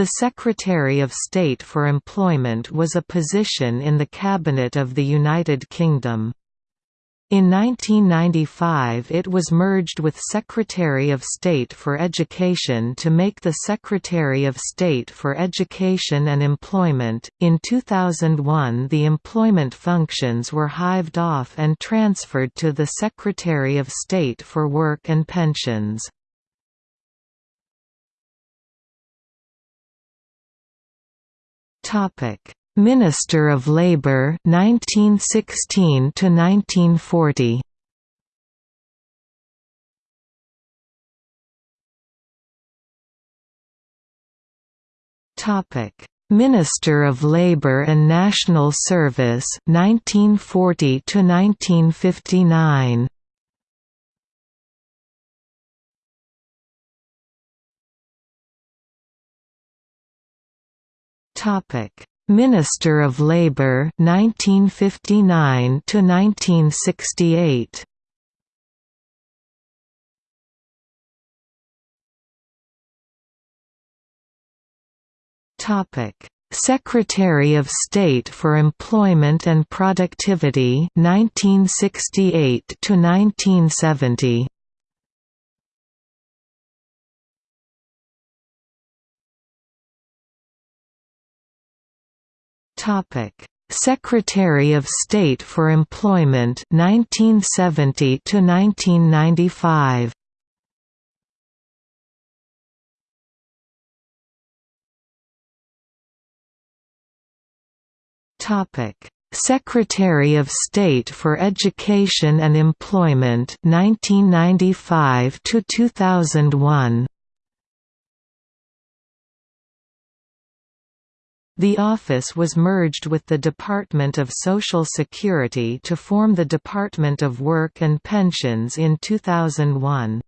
The Secretary of State for Employment was a position in the Cabinet of the United Kingdom. In 1995 it was merged with Secretary of State for Education to make the Secretary of State for Education and Employment. In 2001 the employment functions were hived off and transferred to the Secretary of State for Work and Pensions. Topic. Minister of Labour 1916 to 1940 Topic. Minister of Labour and National Service 1940 to 1959 Topic. Minister of Labour 1959 to 1968 Topic. Secretary of State for Employment and Productivity 1968 to 1970 Topic: Secretary of State for Employment 1970 to 1995. Topic: Secretary of State for Education and Employment 1995 to 2001. The office was merged with the Department of Social Security to form the Department of Work and Pensions in 2001.